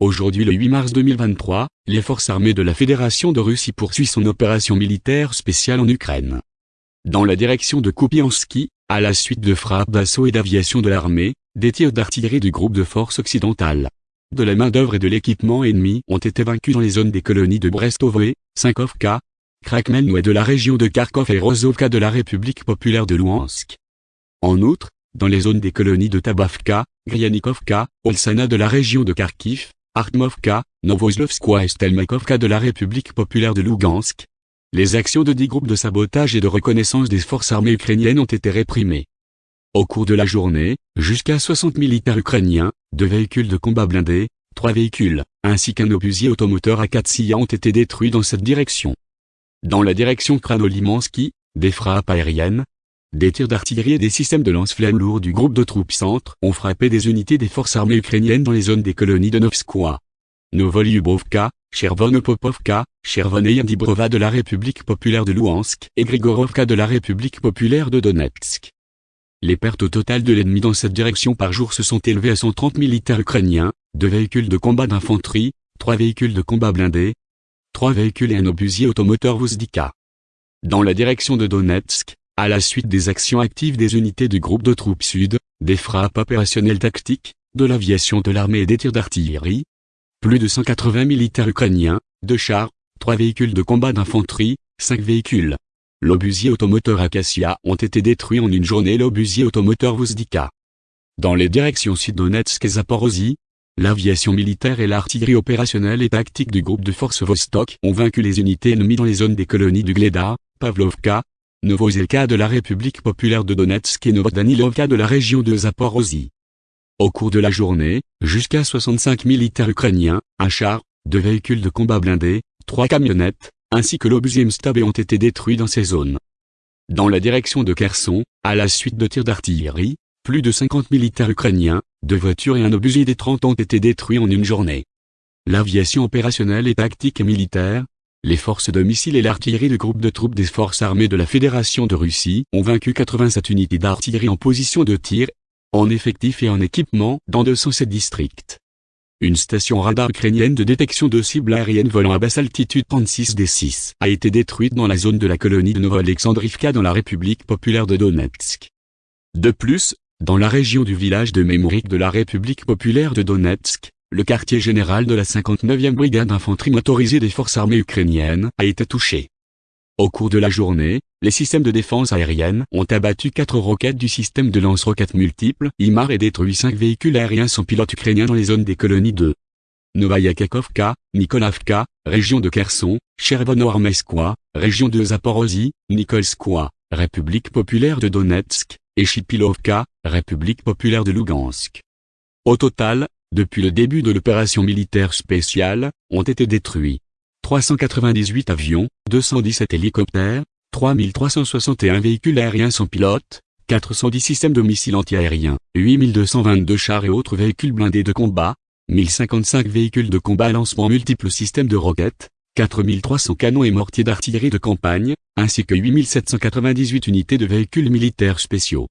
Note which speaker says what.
Speaker 1: Aujourd'hui le 8 mars 2023, les forces armées de la Fédération de Russie poursuivent son opération militaire spéciale en Ukraine. Dans la direction de Kupiansky, à la suite de frappes d'assaut et d'aviation de l'armée, des tirs d'artillerie du groupe de forces occidentales, de la main-d'œuvre et de l'équipement ennemi ont été vaincus dans les zones des colonies de Brestovoe, Sankovka, Krakmelno et de la région de Kharkov et Rozovka de la République populaire de Louhansk. En outre, dans les zones des colonies de Tabavka, Gryanikovka, Olsana de la région de Kharkiv, Artmovka, Novoslovskoye et Stelmakovka de la République populaire de Lugansk, les actions de dix groupes de sabotage et de reconnaissance des forces armées ukrainiennes ont été réprimées. Au cours de la journée, jusqu'à 60 militaires ukrainiens, deux véhicules de combat blindés, trois véhicules, ainsi qu'un obusier automoteur à 4 ont été détruits dans cette direction. Dans la direction Kranolimansky, des frappes aériennes, des tirs d'artillerie et des systèmes de lance-flammes lourds du groupe de troupes centre ont frappé des unités des forces armées ukrainiennes dans les zones des colonies de Novskoye, Novolyubovka, Chervonopopovka, Chervon Yandibrova de la République populaire de Louhansk et Grigorovka de la République populaire de Donetsk. Les pertes au total de l'ennemi dans cette direction par jour se sont élevées à 130 militaires ukrainiens, deux véhicules de combat d'infanterie, trois véhicules de combat blindés, trois véhicules et un obusier automoteur Vuzdika. Dans la direction de Donetsk, à la suite des actions actives des unités du groupe de troupes sud, des frappes opérationnelles tactiques, de l'aviation de l'armée et des tirs d'artillerie, plus de 180 militaires ukrainiens, deux chars, trois véhicules de combat d'infanterie, cinq véhicules. L'obusier automoteur Acacia ont été détruits en une journée l'obusier automoteur Vuzdika. Dans les directions sud-Donetsk et Zaporozhye, l'aviation militaire et l'artillerie opérationnelle et tactique du groupe de forces Vostok ont vaincu les unités ennemies dans les zones des colonies du Gleda, Pavlovka, Novozelka de la République populaire de Donetsk et Novodanilovka de la région de Zaporozhye. Au cours de la journée, jusqu'à 65 militaires ukrainiens, un char, deux véhicules de combat blindés, trois camionnettes, ainsi que l'obusier Mstab ont été détruits dans ces zones. Dans la direction de Kherson, à la suite de tirs d'artillerie, plus de 50 militaires ukrainiens, deux voitures et un obusier des 30 ont été détruits en une journée. L'aviation opérationnelle et tactique et militaire, les forces de missiles et l'artillerie du groupe de troupes des forces armées de la Fédération de Russie ont vaincu 87 unités d'artillerie en position de tir, en effectif et en équipement dans 207 districts. Une station radar ukrainienne de détection de cibles aériennes volant à basse altitude 36 D6 a été détruite dans la zone de la colonie de Novo-Alexandrivka dans la République populaire de Donetsk. De plus, dans la région du village de Memorik de la République populaire de Donetsk, le quartier général de la 59e brigade d'infanterie motorisée des forces armées ukrainiennes a été touché. Au cours de la journée, les systèmes de défense aérienne ont abattu quatre roquettes du système de lance-roquettes multiples IMAR et détruit cinq véhicules aériens sans pilote ukrainiens dans les zones des colonies de Novaya Kakovka, Nikolavka, région de Kherson, Chervono-Armeskoye, région de Zaporozhye, Nikolskoye, République populaire de Donetsk, et Chipilovka, République populaire de Lugansk. Au total, depuis le début de l'opération militaire spéciale, ont été détruits 398 avions, 217 hélicoptères, 3361 véhicules aériens sans pilote, 410 systèmes de missiles antiaériens, 8222 chars et autres véhicules blindés de combat, 1055 véhicules de combat à lancement multiples systèmes de roquettes, 4300 canons et mortiers d'artillerie de campagne, ainsi que 8798 unités de véhicules militaires spéciaux.